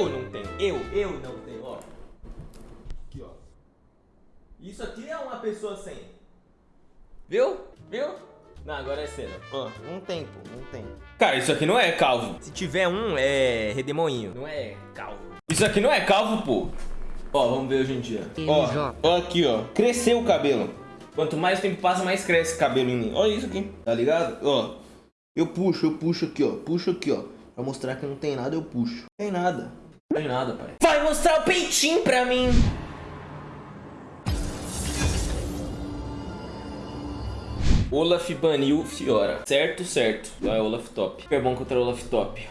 Eu não tenho. Eu, eu não tenho, ó. Aqui, ó. Isso aqui é uma pessoa sem. Viu? Viu? Não, agora é cena. Ó, não tem, pô, não tem. Cara, isso aqui não é calvo. Se tiver um, é redemoinho. Não é calvo. Isso aqui não é calvo, pô. Ó, vamos ver hoje em dia. Ó, ó aqui, ó. Cresceu o cabelo. Quanto mais tempo passa, mais cresce o cabelo em mim. Olha isso aqui, tá ligado? Ó, eu puxo, eu puxo aqui, ó. Puxo aqui, ó. Pra mostrar que não tem nada, eu puxo. Não tem nada. Não tem nada, pai. Vai mostrar o peitinho pra mim. Olaf baniu Fiora. Certo, certo. Vai Olaf top. É bom contra Olaf top.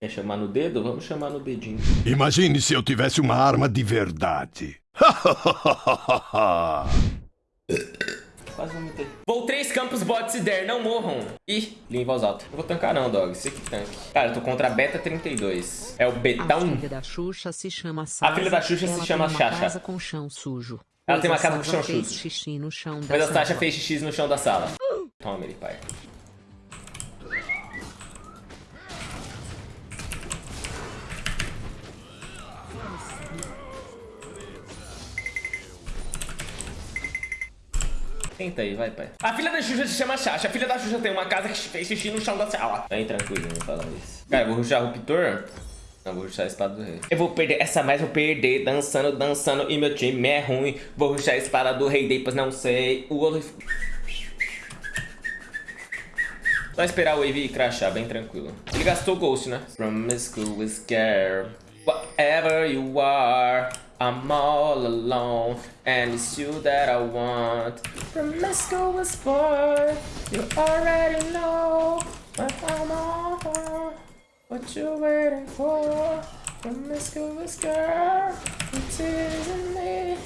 Quer chamar no dedo? Vamos chamar no dedinho. Imagine se eu tivesse uma arma de verdade. Quase vomitei. Vou três campos bots e der, não morram. Ih, li em voz alta. Não vou tancar não, dog. Você que tanque. Cara, eu tô contra a Beta 32. É o Betão. A filha da Xuxa se chama Sasa. A filha da Xuxa se chama Xaxa. Casa com chão sujo. Ela tem uma casa com chão sujo. xixi no chão da Mas a Sasha fez xixi no chão da sala. Toma ele, pai. Tenta aí, vai, pai. A filha da Xuxa se chama Xaxa. A filha da Xuxa tem uma casa que fez xixi no chão da sala. Bem tranquilo, não fala isso. Cara, eu vou ruxar o Ruptor. Não, vou ruxar a espada do rei. Eu vou perder essa mais, vou perder. Dançando, dançando. E meu time é ruim. Vou ruxar a espada do rei, depois não sei. O Olaf. Só esperar o Wave crashar, bem tranquilo. Ele gastou Ghost, né? Promiscuous girl, whatever you are, I'm all alone, and it's you that I want. Promiscuous boy, you already know what I'm all on. What you waiting for? From Promiscuous girl, you're teasing me.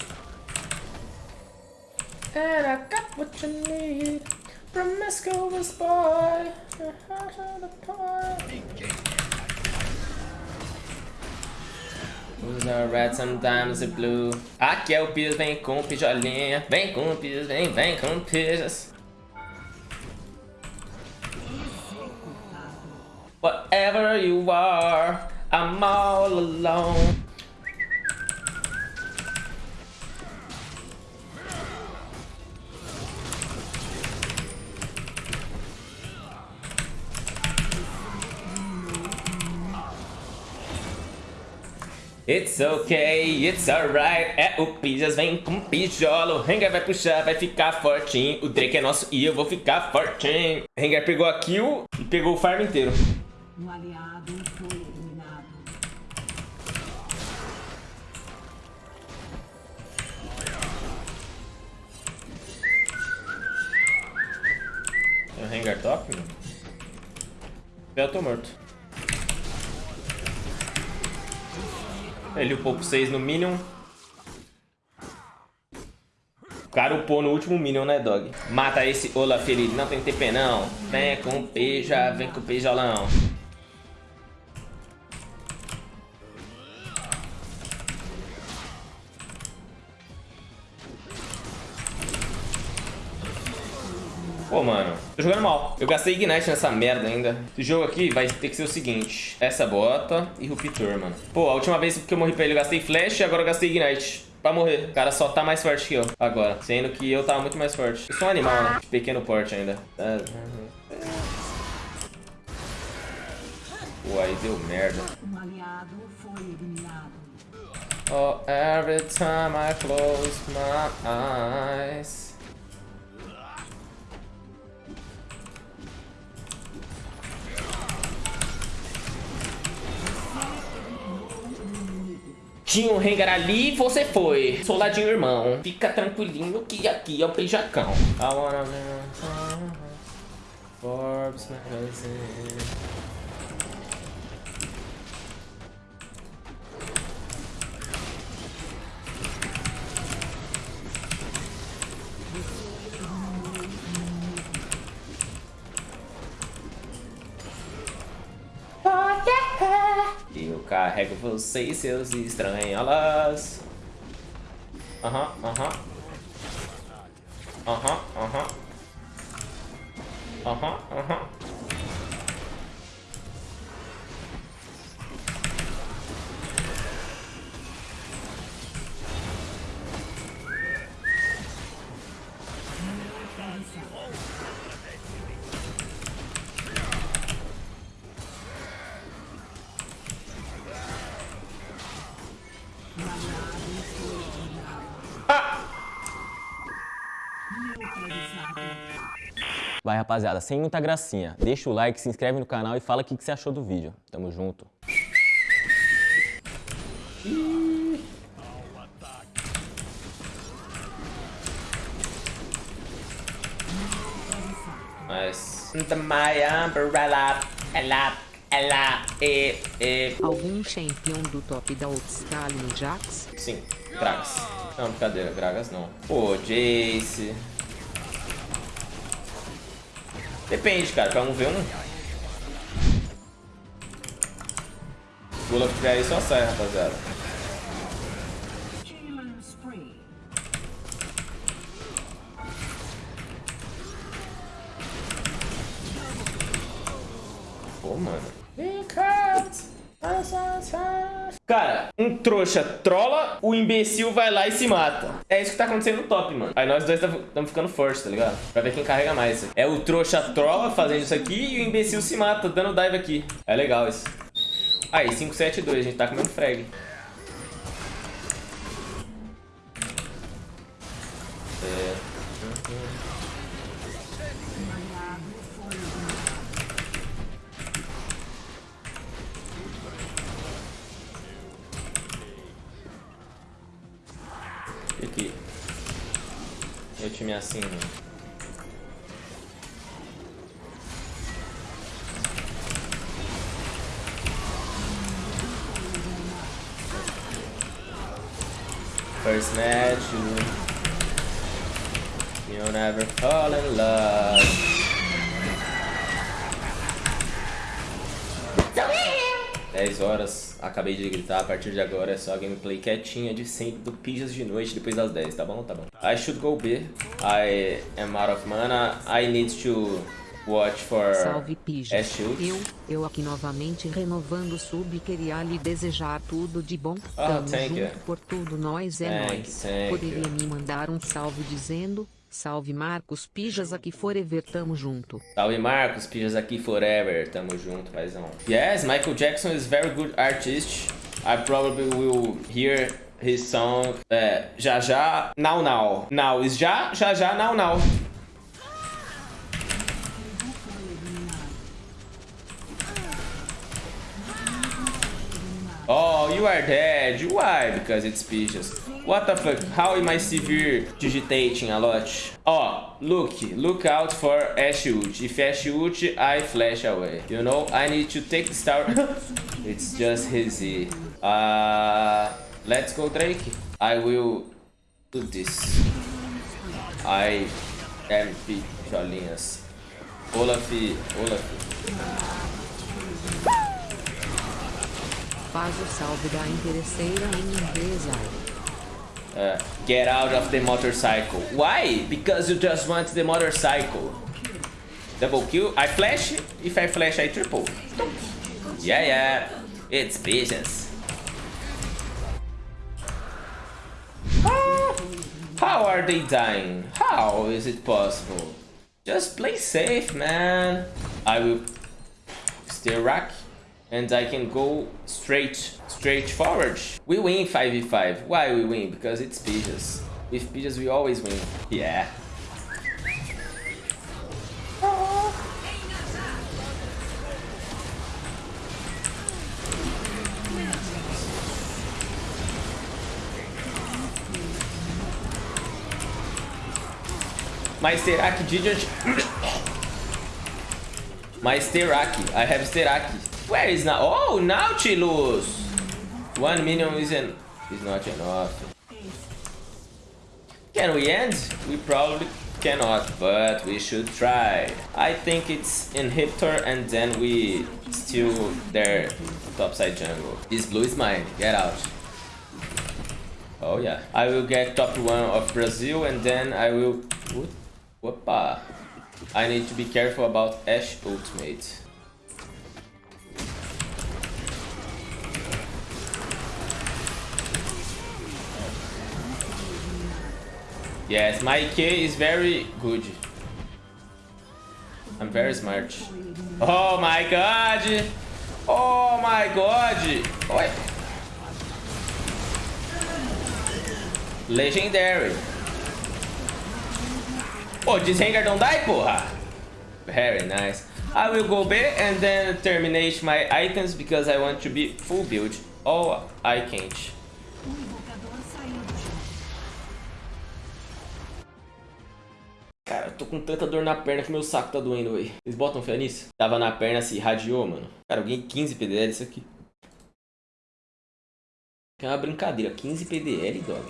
And I got what you need. Promiscuous boy. Your heart on the point. Os are red, sometimes they're blue. Aqui é o Pires, vem com pijolinha. Vem com Pires, vem, vem com Pires. Whatever you are, I'm all alone. It's okay, it's alright. É o Pijas, vem com pijolo. Rengar vai puxar, vai ficar fortinho. O Drake é nosso e eu vou ficar fortinho. Rengar pegou a kill e pegou o farm inteiro. Um aliado foi eliminado. Tem o Rengar top, mano. Eu tô morto. Ele upou pro 6 no Minion. O cara upou no último Minion, né, dog? Mata esse Olaf, ele não tem TP não. Vem com pija, vem com pijolão. Pô, mano, tô jogando mal. Eu gastei Ignite nessa merda ainda. Esse jogo aqui vai ter que ser o seguinte. Essa bota e Ruptor, mano. Pô, a última vez que eu morri pra ele eu gastei Flash e agora eu gastei Ignite. Pra morrer. O cara só tá mais forte que eu agora. Sendo que eu tava muito mais forte. Eu sou um animal, né? De pequeno porte ainda. Pô, aí deu merda. Um aliado foi eliminado. Oh, every time I close my eyes. Tinha um Rengar ali e você foi. Soldadinho irmão. Fica tranquilinho que aqui é o beijacão. I wanna be- Forbes magazine. Carrego você e seus estranholas. Aham, aham. Aham, aham. Aham, aham. Vai, rapaziada, sem muita gracinha. Deixa o like, se inscreve no canal e fala o que, que você achou do vídeo. Tamo junto. Mas... My umbrella, ela, ela, e, e... Algum champion do top da Outscale no Jax? Sim, Gragas. Não, brincadeira, Gragas não. Pô, Jace... Depende, cara, pra um ver um. Olaf tiver aí, só sai, rapaziada. Pô, mano. Cara, um trouxa trola, o imbecil vai lá e se mata. É isso que tá acontecendo no top, mano. Aí nós dois estamos ficando forte, tá ligado? Pra ver quem carrega mais. É o trouxa trola fazendo isso aqui e o imbecil se mata, dando dive aqui. É legal isso. Aí, 5, 7, 2. A gente tá comendo frag. É. Meu time é assim, mano. First match, you, you never fall in love. 10 horas, acabei de gritar, a partir de agora é só gameplay quietinha de sempre do Pijas de noite depois das 10, tá bom? Tá bom. I should go B. I am out of mana. I need to watch for Salve Pija. Eu, eu aqui novamente renovando o sub queria lhe desejar tudo de bom. Oh, Tamo junto you. por tudo, nós é Thank nós. thank Poderia you. me mandar um salve dizendo, salve Marcos Pijas aqui forever, tamo junto. Salve Marcos, Pijas aqui forever. Tamo junto, paizão. Yes, Michael Jackson is very good artist. I probably will hear his song é, já já, now now. Now is já, já já, now now. You are dead. Why? Because it's Pijas. What the fuck? How am I severe digitating a lot? Oh, look. Look out for Ash ult. If Ash ult, I flash away. You know, I need to take the star. it's just easy. Uh, let's go Drake. I will do this. I am picholinhas. Olaf, Olaf. Faz o salve da interesseira em inglês. Uh, get out of the motorcycle. Why? Because you just want the motorcycle. Double kill. I flash. If I flash, I triple. Yeah, yeah. It's business. Ah, How are they dying? How is it possible? Just play safe, man. I will stay rack and I can go straight straight forward. We win 5v5. Why we win? Because it's Pijas. With Pijas we always win. Yeah. My Steraki didn't... My Steraki. I have Steraki. Where is now? Oh, Nautilus! One minion isn't is not enough. Can we end? We probably cannot, but we should try. I think it's inhibitor and then we steal their topside jungle. This blue is mine. Get out. Oh yeah. I will get top one of Brazil and then I will... Whoopa. I need to be careful about Ash ultimate. Yes, my K is very good. I'm very smart. Oh my god! Oh my god! Oi. Legendary. Pô, diz Rengar não dá, porra! Very nice. I will go B and then terminate my items because I want to be full build. Or I can't. Tô com tanta dor na perna que meu saco tá doendo aí. Vocês botam fé nisso? Tava na perna, se irradiou, mano. Cara, eu ganhei 15 PDL isso aqui. É uma brincadeira, 15 PDL, dog.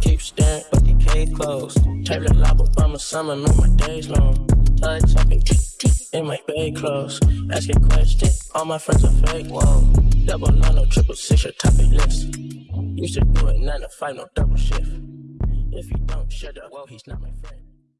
Keep staring, but the case closed. Taylor lava by my summer, know my days long. Touch talking tick tick in my bed clothes. Asking questions, all my friends are fake. Whoa, double nine, no triple six, your topic list. Used to do it nine to five, no double shift. If you don't shut up, well, he's not my friend.